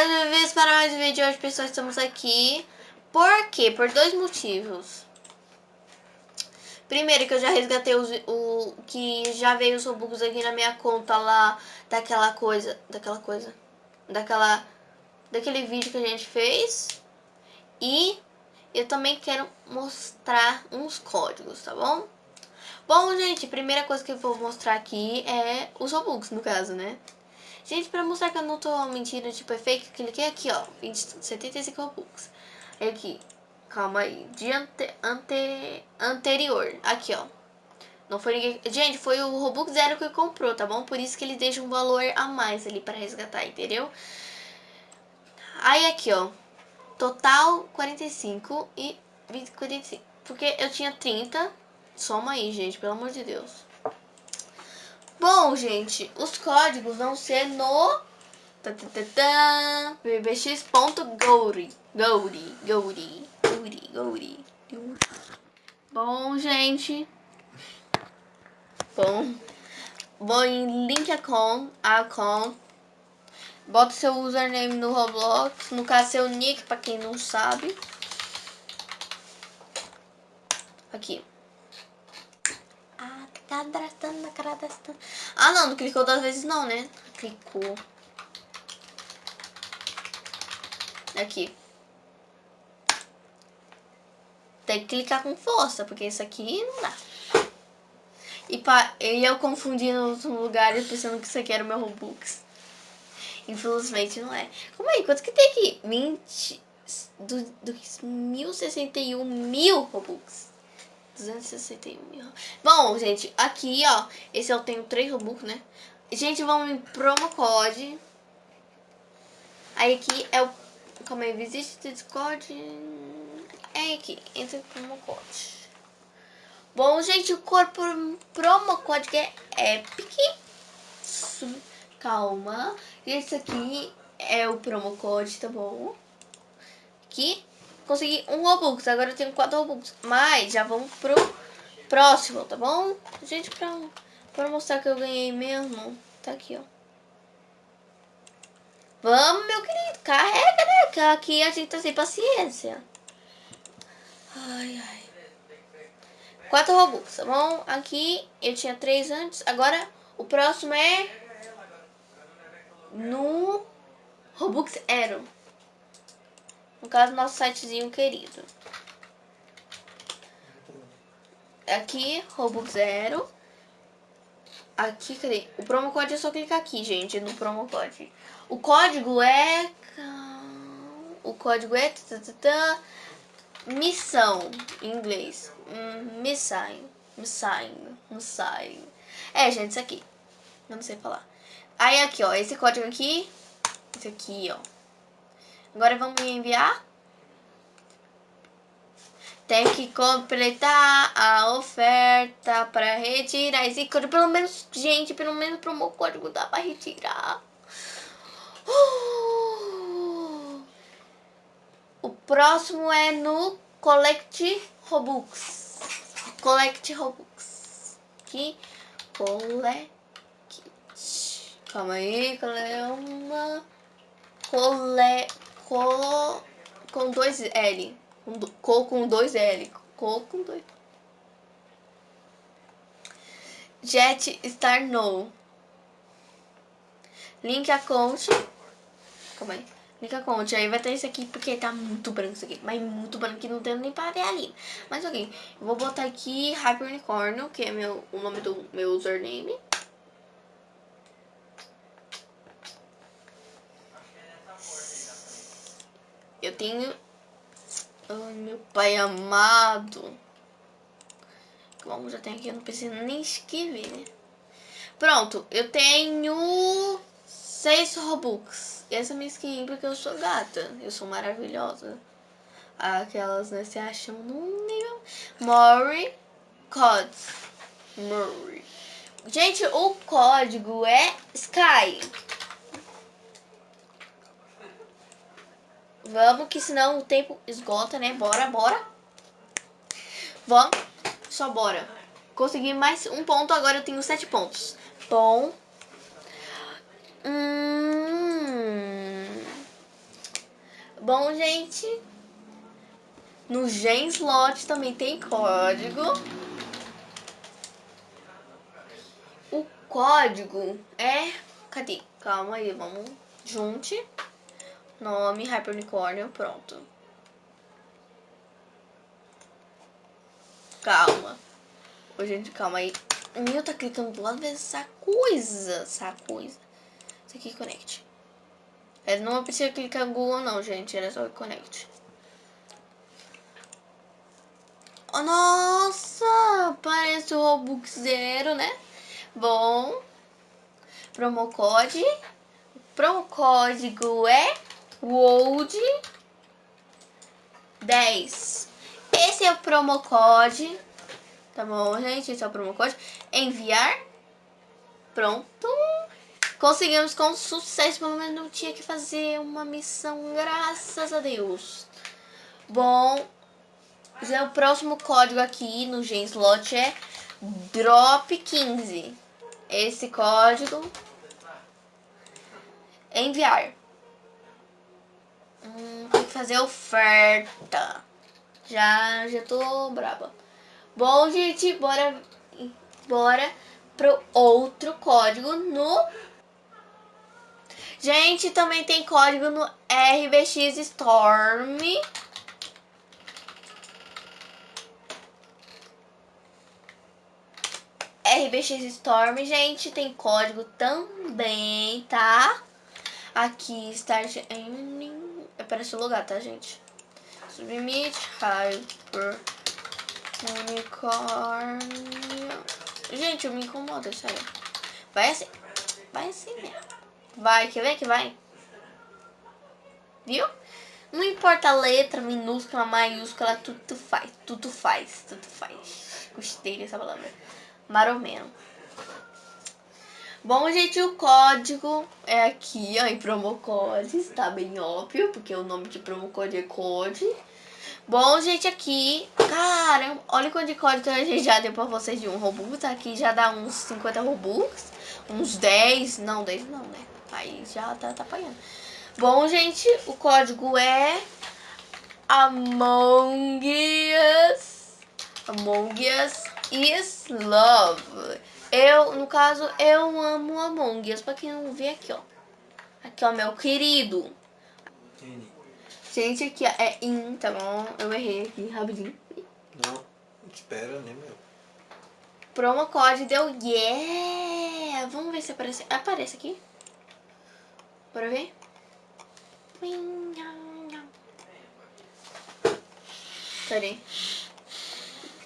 mais uma vez para mais um vídeo hoje, pessoal, estamos aqui. Por quê? Por dois motivos. Primeiro que eu já resgatei os, o que já veio os Robux aqui na minha conta lá daquela coisa, daquela coisa, daquela daquele vídeo que a gente fez. E eu também quero mostrar uns códigos, tá bom? Bom, gente, primeira coisa que eu vou mostrar aqui é os Robux, no caso, né? Gente, pra mostrar que eu não tô mentindo, tipo, é fake, cliquei aqui, ó, 20, 75 Robux. Aqui, calma aí, de ante, ante, anterior, aqui, ó. Não foi ninguém... Gente, foi o Robux Zero que comprou, tá bom? Por isso que ele deixa um valor a mais ali pra resgatar, entendeu? Aí aqui, ó, total 45 e 20, 45. Porque eu tinha 30, soma aí, gente, pelo amor de Deus. Bom, gente, os códigos vão ser no bbx.gouri. Gouri, Gouri, Gouri, Gouri. Bom, gente. Bom. Bom, em link account, account. Bota seu username no Roblox. No caso, seu nick, pra quem não sabe. Aqui cadastrando, cadastrando. Ah, não, não clicou duas vezes não, né? Clicou. Aqui. Tem que clicar com força, porque isso aqui não dá. E, pa, e eu confundi nos lugares pensando que isso aqui era o meu Robux. Infelizmente não é. Como aí? Quanto que tem aqui? 20... Do, do 1061 mil Robux. 261 mil. Bom, gente, aqui, ó. Esse eu tenho 3 Robux, né? Gente, vamos em promo code. Aí aqui é o... Calma aí, visite o Discord. É aqui, entra em promo code. Bom, gente, o corpo promo code é Epic. Calma. Esse aqui é o promo code, tá bom? Aqui consegui um Robux, agora eu tenho quatro Robux. Mas já vamos pro próximo, tá bom? Gente, pra, pra mostrar que eu ganhei mesmo, tá aqui, ó. Vamos, meu querido, carrega, né? Que aqui a gente tá sem paciência. Ai, ai. Quatro Robux, tá bom? Aqui eu tinha três antes, agora o próximo é no Robux Aero. No caso, nosso sitezinho querido. Aqui, Robux Zero. Aqui, cadê? O promo code é só clicar aqui, gente, no promo code. O código é... O código é... Missão, em inglês. Missão. Missão. Missão. É, gente, isso aqui. Eu não sei falar. Aí, aqui, ó. Esse código aqui. Esse aqui, ó. Agora vamos enviar. Tem que completar a oferta para retirar esse código. Pelo menos, gente, pelo menos pro meu código dá para retirar. Uh! O próximo é no Collect Robux. Collect Robux. Aqui. Collect. Calma aí, calma. Collect co com dois L. Co com dois L. Co com dois. Jet Star No. Link account. Calma aí. Link account. Aí vai ter esse aqui porque tá muito branco isso aqui. Mas muito branco que não tem nem para ver ali. Mas ok. Eu vou botar aqui Hyper Unicorn, que é meu, o nome do meu username. Tenho... Ai, meu pai amado. Como já tem aqui, eu não preciso nem escrever, né? Pronto, eu tenho seis Robux. E essa é minha skin porque eu sou gata. Eu sou maravilhosa. Aquelas, né, se acham num nível... Mori Cods. Mori. Gente, o código é Sky. Vamos, que senão o tempo esgota, né? Bora, bora. Vamos. Só bora. Consegui mais um ponto, agora eu tenho sete pontos. Bom. Hum... Bom, gente, no Genslot também tem código. O código é... Cadê? Calma aí, vamos... Junte. Nome, Hypernicórnio, pronto. Calma. Ô, gente, calma aí. Meu tá clicando do lado dessa coisa. Essa coisa. Isso aqui, connect. Ele não precisa clicar Google, não, gente. Era só connect. Oh, nossa! Parece o Robux Zero, né? Bom. Promo code. Promo código é WOLD 10. Esse é o promo code. Tá bom, gente? Esse é o promo code. Enviar. Pronto. Conseguimos com sucesso. Pelo menos não tinha que fazer uma missão. Graças a Deus. Bom, já o próximo código aqui no Genslot é DROP15. Esse código enviar. Hum, tem que fazer oferta. Já, já tô braba. Bom, gente, bora, bora pro outro código no... Gente, também tem código no RBX Storm. RBX Storm, gente, tem código também, tá? Aqui, Start Ending, aparece o lugar, tá, gente? Submit, Hyper, Unicórnio. Gente, eu me incomoda, sério. Vai assim, vai assim mesmo. Vai, quer ver que vai? Viu? Não importa a letra, minúscula, maiúscula, tudo faz, tudo faz, tudo faz. Gostei dessa palavra maromeno. Bom, gente, o código é aqui, ó, em Promocodes, tá bem óbvio, porque o nome de Promocode é Code. Bom, gente, aqui, caramba, olha de código a gente já deu pra vocês de um Robux, aqui já dá uns 50 Robux, uns 10, não, 10 não, né, aí já tá, tá apanhando. Bom, gente, o código é Among Us, Among Us is love. Eu, no caso, eu amo Among Us. Pra quem não vê aqui, ó. Aqui, ó, meu querido. Gente, aqui ó, é in, tá bom? Eu errei aqui, rapidinho. Não, espera, né, meu? Promo code deu yeah! Vamos ver se aparece. Aparece aqui. Bora ver? Peraí.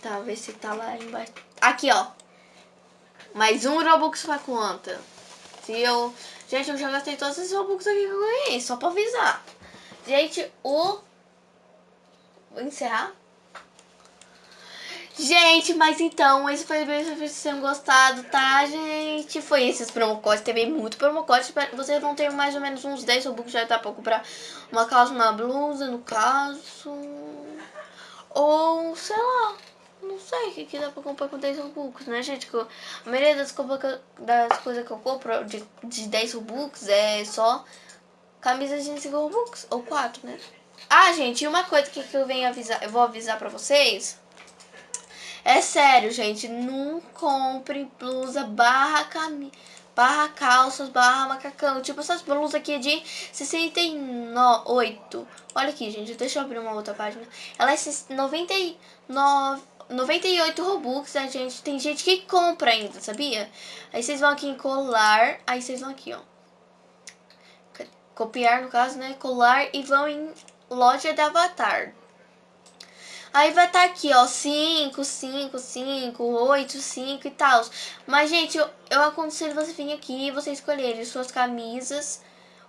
Tá, ver se tá lá embaixo. Aqui, ó. Mais um Robux pra conta. Se eu... Gente, eu já gastei todos esses Robux aqui que eu ganhei. Só pra avisar. Gente, o... Vou encerrar. Gente, mas então, esse foi bem, se vocês tenham gostado, tá, gente? Foi esses promocodes, teve muito promocode. Vocês vão ter mais ou menos uns 10 Robux já tá pra comprar uma calça, uma blusa, no caso. Ou, sei lá não sei o que, que dá pra comprar com 10 Robux, né, gente? Que eu, a maioria das, das coisas que eu compro de, de 10 Robux é só camisas de 5 Robux, ou 4, né? Ah, gente, e uma coisa que, que eu venho avisar, eu vou avisar pra vocês. É sério, gente, não compre blusa barra camisa barra calças, barra macacão. Tipo essas blusas aqui de 68. Olha aqui, gente, deixa eu abrir uma outra página. Ela é 99, 98 Robux, a gente tem gente que compra ainda, sabia? Aí vocês vão aqui em colar, aí vocês vão aqui, ó. Copiar, no caso, né? Colar e vão em loja de avatar. Aí vai estar tá aqui, ó, 5, 5, 5, 8, 5 e tal. Mas, gente, eu, eu aconselho você vir aqui e você escolher suas camisas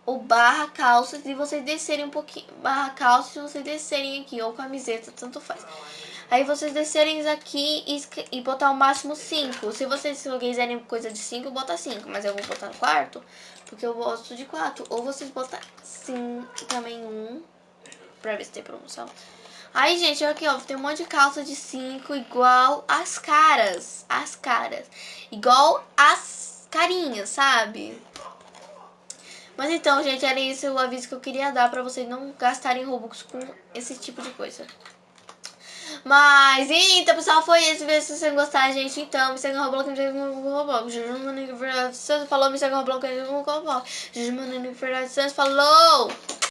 ou barra calças e vocês descerem um pouquinho. Barra calças e vocês descerem aqui, ou camiseta, tanto faz. Aí vocês descerem aqui e, e botar o máximo 5. Se vocês quiserem coisa de 5, bota 5. Mas eu vou botar no quarto, porque eu gosto de 4. Ou vocês botam sim também um, pra ver se tem promoção. Aí, gente, aqui, ó, tem um monte de calça de 5 igual as caras. As caras. Igual as carinhas, sabe? Mas então, gente, era isso o aviso que eu queria dar pra vocês não gastarem Robux com esse tipo de coisa. Mas, então, pessoal, foi isso. Se vocês gostaram, gente, então, me segue no Roblox, me segue no Roblox. Juju Mano Santos falou, me segue no Roblox, me segue no Roblox. Juju Mano Santos falou!